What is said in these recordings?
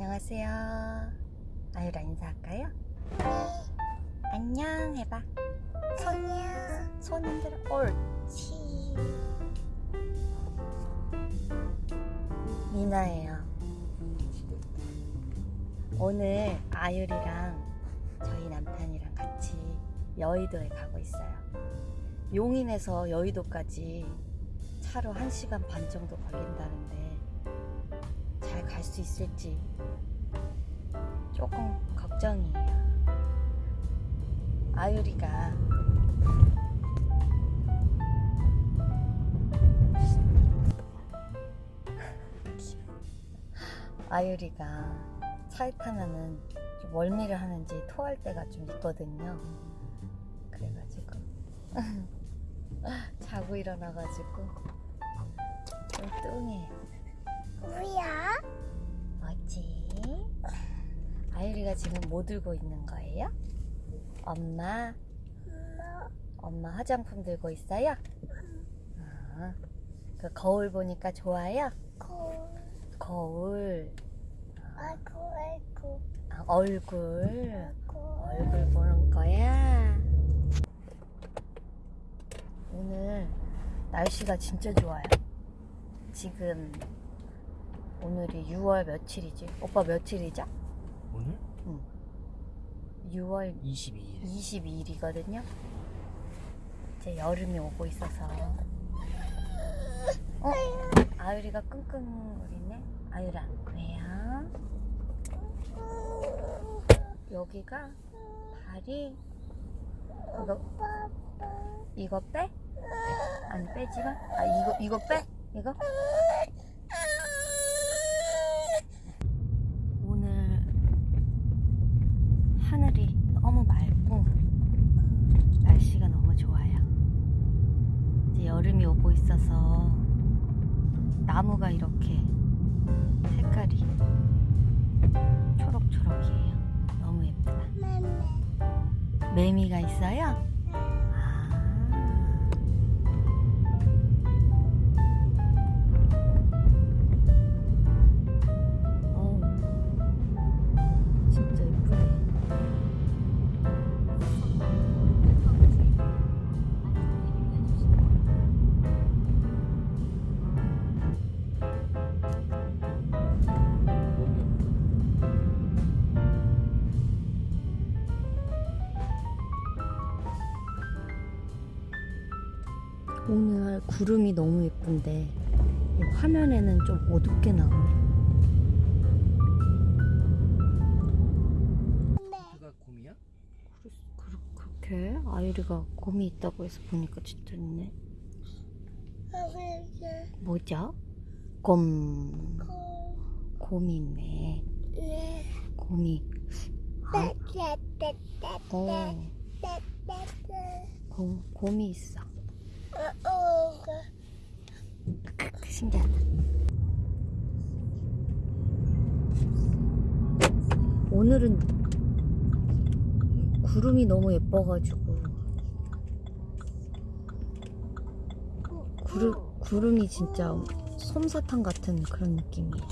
안녕하세요. 아유라 인사할까요? 안녕 해봐. 안녕. 손 흔들어. 옳지. 미나예요. 오늘 아유리랑 저희 남편이랑 같이 여의도에 가고 있어요. 용인에서 여의도까지 차로 1시간 반 정도 걸린다는데 잘 갈 수 있을지 조금 걱정이에요. 아유리가 아유리가 차에 타면은 좀 멀미를 하는지 토할 때가 좀 있거든요. 그래가지고 자고 일어나가지고 좀 뚱해. 뭐야? 뭐지? 아유리가 지금 뭐 들고 있는 거예요? 엄마, 엄마. 엄마 화장품 들고 있어요? 아, 그 거울 보니까 좋아요? 고. 거울, 아이고 아이고 아, 얼굴, 아이고. 얼굴 보는 거야. 오늘 날씨가 진짜 좋아요. 지금 오늘이 6월 며칠이지? 오빠 며칠이죠? 오늘? 6월 22일 22일이거든요. 이제 여름이 오고 있어서. 어? 아유리가 끙끙거리네? 아유라, 왜요? 여기가 다리, 이거, 이거 빼? 아니, 빼지 마. 아, 이거, 이거 빼? 이거? 오늘 구름이 너무 예쁜데 이 화면에는 좀 어둡게 나오네. 그가 곰이야? 그, 그, 그렇게 아유리가 곰이 있다고 해서 보니까 진짜 있네. 뭐죠? 곰. 고. 곰이 있네. 네. 곰이. 아. 어. 곰, 곰이 있어. 신기하다. 오늘은 구름이 너무 예뻐가지고 구름, 구름이 진짜 솜사탕 같은 그런 느낌이에요.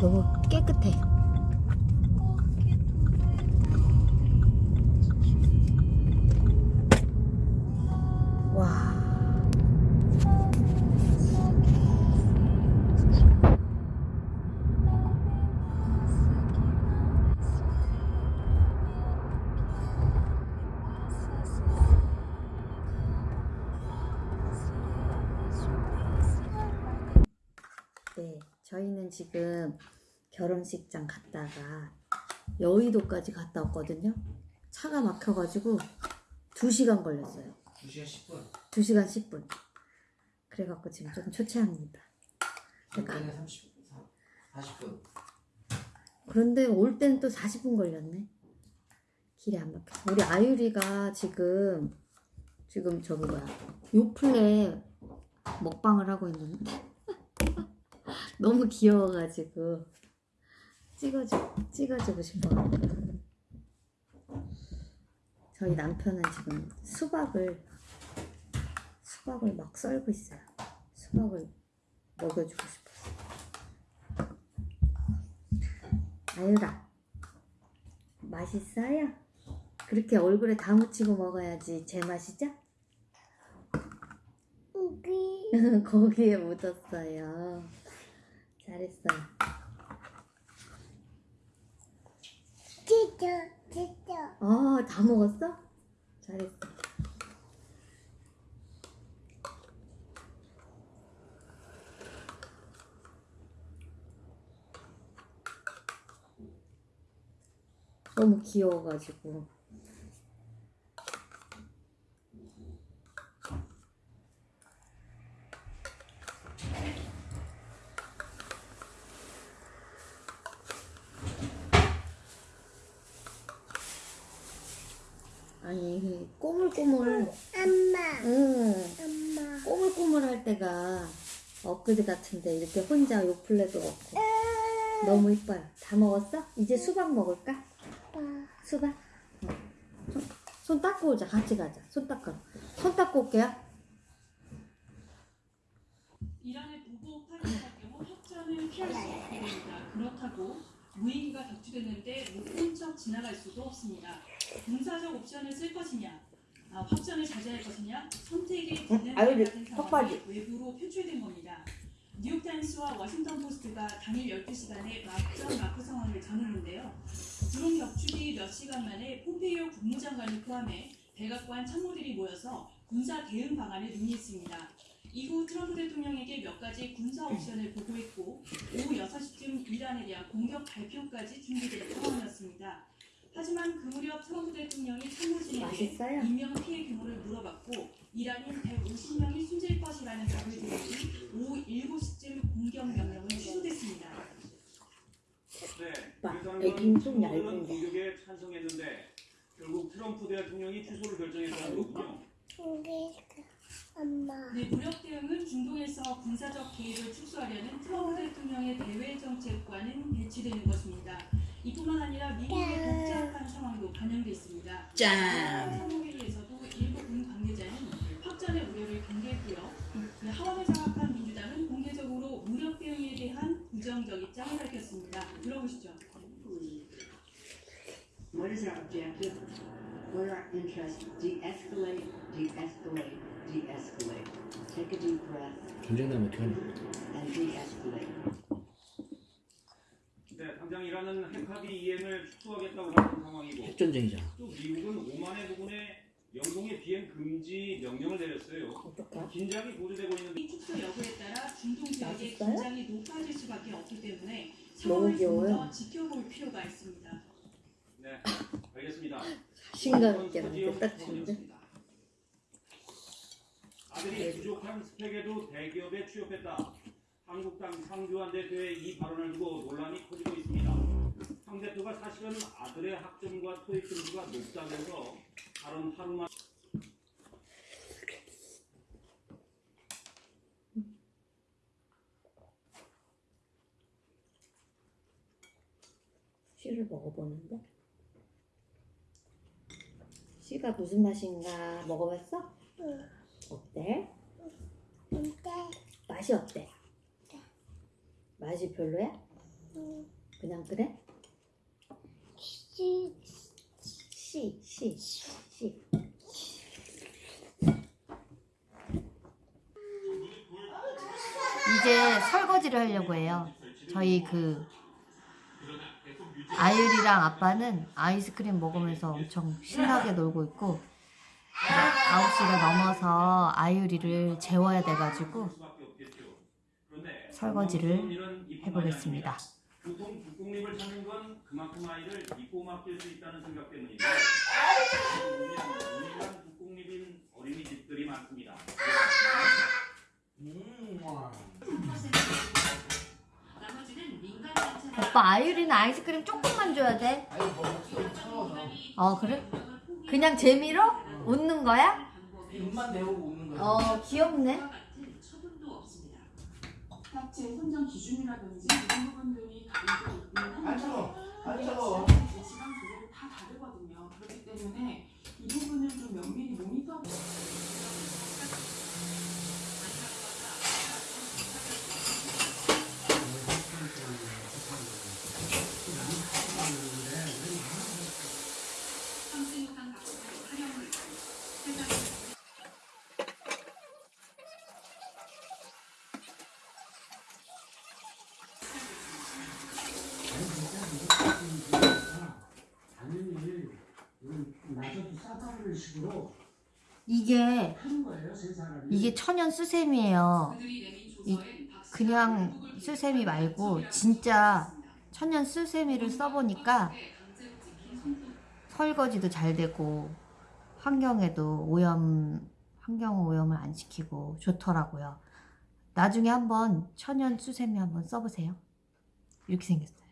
너무 깨끗해. 저희는 지금 결혼식장 갔다가 여의도까지 갔다 왔거든요. 차가 막혀가지고 2시간 걸렸어요. 2시간 10분 2시간 10분. 그래갖고 지금 좀 초췌합니다. 그러니까 그때는 30, 40분 그런데 올 때는 또 40분 걸렸네. 길이 안 막혀서. 우리 아유리가 지금 지금 저기 뭐야 요플레 먹방을 하고 있는데 너무 귀여워가지고 찍어주 찍어주고 싶어. 저희 남편은 지금 수박을 수박을 막 썰고 있어요. 수박을 먹여주고 싶었어. 아유라, 맛있어요? 그렇게 얼굴에 다 묻히고 먹어야지 제 맛이죠? 우리 거기에 묻었어요. 잘했어요. 찢어 찢어 아, 다 먹었어? 잘했어. 너무 귀여워가지고. 꼬물꼬물. 엄마 응. 엄마 꼬물꼬물할 때가 엊그제 같은데 이렇게 혼자 요플레도 먹고 너무 이뻐요. 다 먹었어? 이제 수박 먹을까? 아빠 수박? 어. 손, 손 닦고 오자. 같이 가자. 손 닦아. 손 닦고 올게요. 이란의 보복 파기할 경우 확전을 피할 수 없게 됩니다. 그렇다고 무인기가 격추되는데 못본척 지나갈 수도 없습니다. 군사적 옵션을 쓸 것이냐, 아, 확전을 자제할 것이냐, 선택의 기는 아유, 같은. 상황이 외부로 표출된 겁니다. 뉴욕타임스와 워싱턴 포스트가 당일 12시간에 막전막후 상황을 전했는데요. 드론 격추 뒤 몇 시간 만에 폼페이오 국무장관을 포함해 백악관 참모들이 모여서 군사 대응 방안을 논의했습니다. 이후 트럼프 대통령에게 몇 가지 군사 옵션을 보고했고 오후 6시쯤 이란에 대한 공격 발표까지 준비된 상황이었습니다. 하지만 그 무렵 트럼프 대통령이 참모진에게? 인명 피해 규모를 물어봤고 이란인 150명이 숨질 것이라는 답을 뒤 오후 7시쯤 공격 명령은 취소됐습니다. 네, 오빠, 일선 애기는 좀 정부는 얇은데. 공격에 찬성했는데 결국 트럼프 대통령이 취소를 결정했다는 거군요. 네, 무력 대응은 중동에서 군사적 개입을 축소하려는 트럼프 대통령의 대외 정책과는 배치되는 것입니다. 이뿐만 아니라 미국의 복잡한 상황도 반영돼 있습니다. 짠! 상무회의에서도 일부 군 관계자는 확전의 우려를 경계했고요. 그 하원을 장악한 민주당은 공개적으로 무력 대응에 대한 부정적 입장을 밝혔습니다. 들어보시죠. What is our objective? What are our interests? De-escalate, de-escalate, de-escalate. Take a deep breath 전쟁 나면 어떡하냐? and de-escalate. 네, 당장 이란은 핵합의 이행을 축소하겠다고 하는 상황이고 핵 전쟁이잖아. 또 미국은 오만의 부근에 영동의 비행 금지 명령을 내렸어요. 어떡해? 긴장이 고조되고 있는데 이 축소 여부에 따라 중동 지역의 맛있어요? 긴장이 높아질 수밖에 없기 때문에 너무 상황을 좀 귀여워요. 더 지켜볼 필요가 있습니다. 네, 알겠습니다. 자신감 있게 하는데 딱 좋은데? 아들이 부족한 스펙에도 대기업에 취업했다. 한국당 상주한 대표의 이 발언을 두고 논란이 커지고 있습니다. 상 대표가 사실은 아들의 학점과 토익 점수가 높다면서 발언 하루만 씨를 먹어보는데? 씨가 무슨 맛인가 먹어봤어? 응. 어때? 근데 맛이 어때? 맛이 별로야? 응. 그냥 그래? 시 씨, 씨, 씨. 이제 설거지를 하려고 해요. 저희 그 아율이랑 아빠는 아이스크림 먹으면서 엄청 신나게 놀고 있고 9시가 넘어서 아율이를 재워야 돼가지고 설거지를 해보겠습니다. 보통 국공립을 찾는 건 그만큼 아이를 믿고 맡길 수 있다는 생각 때문인데 우리는 국공립인 어린이집들이 많습니다. 음, 오빠 아율이는 아이스크림 조금만 줘야 돼. 어 그래? 그냥 재미로 웃는 거야? 입만 내오고 웃는 거야. 어 귀엽네. 같은 처분도 없습니다. 학제 선정 기준이라든지 이런 부분들이 다르고 있는 안 차가워. 안 차가워. 시간 조절이 다 다르거든요. 그렇기 때문에 이 부분을 좀 면밀히 모니터. 당연히 나도 싸다는 식으로 이게 하는 거예요, 세 사람 이. 이게 천연 수세미예요. 이 그냥 수세미 말고 진짜. 천연 수세미를 써보니까 설거지도 잘 되고 환경에도 오염 환경 오염을 안 시키고 좋더라고요. 나중에 한번 천연 수세미 한번 써보세요. 이렇게 생겼어요.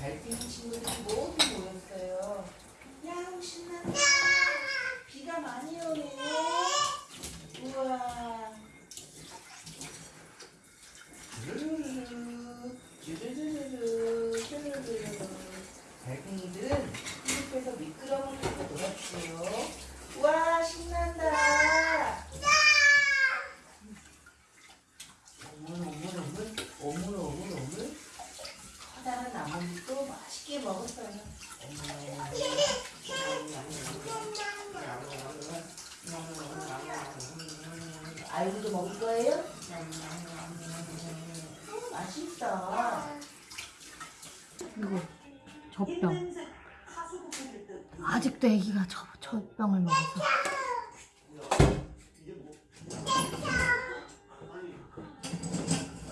달팽이 친구들이 모두 모였어요. 야우 신난다. 비가 많이 오네. 우와. 르르르르, 르르르르, 르르르르. 달팽이들은 숲에서 미끄럼을 타고 놀았어요. 우와 신난다. 어물 어물 어물 어물 어물 어물 커다란 나뭇잎도 알고도 먹을 거예요? 음, 맛있어. 그리고 젖병. 아직도 애기가 젖, 젖병을 먹어서.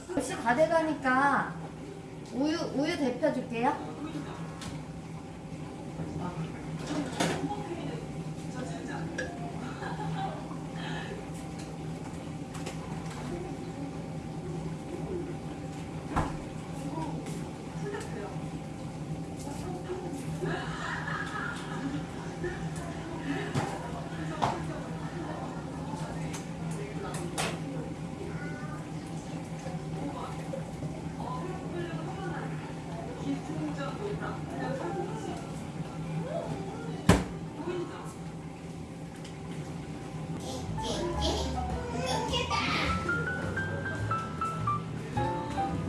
혹시 다 돼가니까 우유 우유 데펴 줄게요.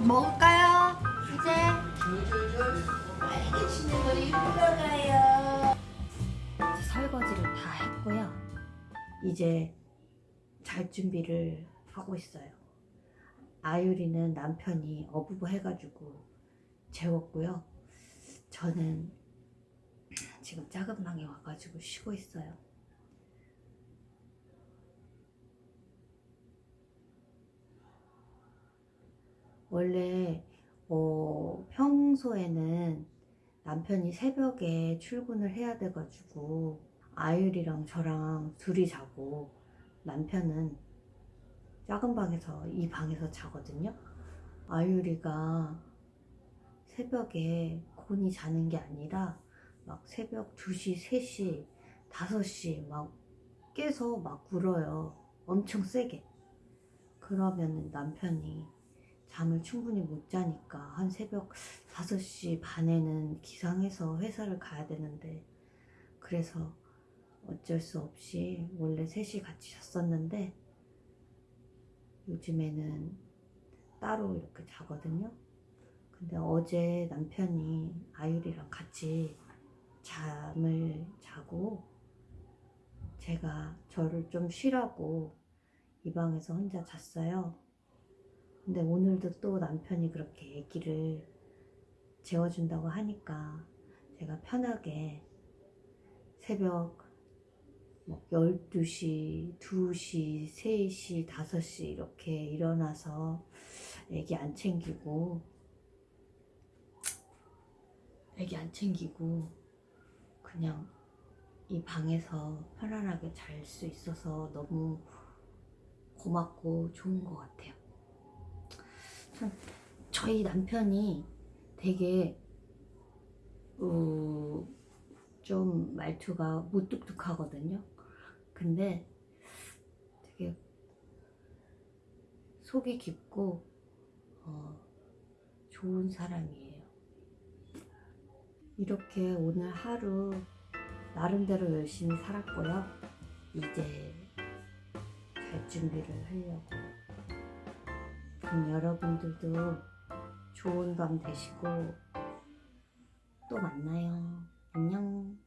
먹을까요? 이제. 이제 설거지를 다 했고요. 이제 잘 준비를 하고 있어요. 아유리는 남편이 어부부 해가지고 재웠고요. 저는 지금 작은 방에 와가지고 쉬고 있어요. 원래 어, 평소에는 남편이 새벽에 출근을 해야 돼가지고 아율이랑 저랑 둘이 자고 남편은 작은 방에서 이 방에서 자거든요. 아율이가 새벽에 곤히 자는 게 아니라 막 새벽 2시, 3시, 5시 막 깨서 막 울어요. 엄청 세게. 그러면 남편이 잠을 충분히 못 자니까 한 새벽 5시 반에는 기상해서 회사를 가야 되는데 그래서 어쩔 수 없이 원래 셋이 같이 잤었는데 요즘에는 따로 이렇게 자거든요. 근데 어제 남편이 아유리랑 같이 잠을 자고 제가 저를 좀 쉬라고 이 방에서 혼자 잤어요. 근데 오늘도 또 남편이 그렇게 아기를 재워준다고 하니까 제가 편하게 새벽 뭐 12시, 2시, 3시, 5시 이렇게 일어나서 아기 안 챙기고 아기 안 챙기고 그냥 이 방에서 편안하게 잘 수 있어서 너무 고맙고 좋은 것 같아요. 참 저희 남편이 되게 어, 좀 말투가 무뚝뚝하거든요. 근데 되게 속이 깊고 어, 좋은 사람이에요. 이렇게 오늘 하루 나름대로 열심히 살았고요. 이제 잘 준비를 하려고. 그럼 여러분들도 좋은 밤 되시고 또 만나요. 안녕.